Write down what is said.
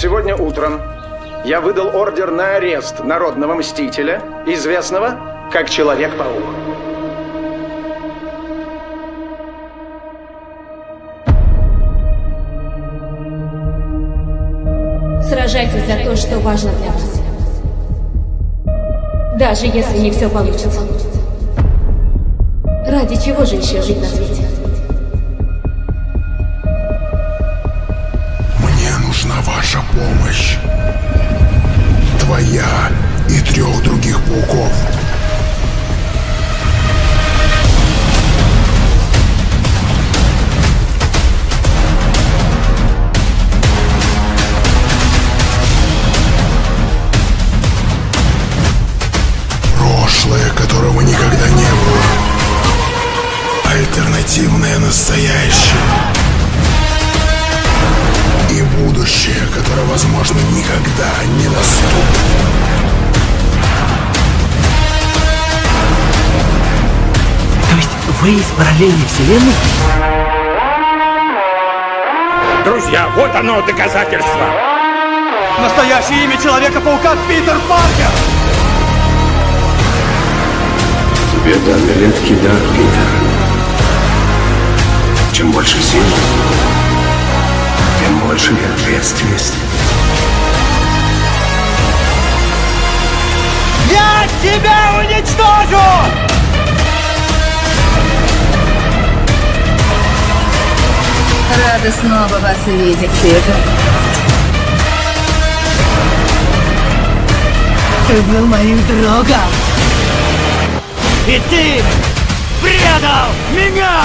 Сегодня утром я выдал ордер на арест народного мстителя, известного как Человек-паук. Сражайтесь за то, что важно для вас. Даже если не все получится. Ради чего же еще жить на свете? Ваша помощь. Твоя и трех других пауков. Прошлое, которого никогда не было. Альтернативное настоящее. Которое, возможно, никогда не наступит. То есть вы из параллельной вселенной? Друзья, вот оно доказательство. Настоящее имя Человека-паука Питер Паркер! Тебе даны редкий дар, Питер. Чем больше сил, больше и ответственность. Я тебя уничтожу! Рада снова вас видеть, Питер. Ты был моим другом. И ты предал меня!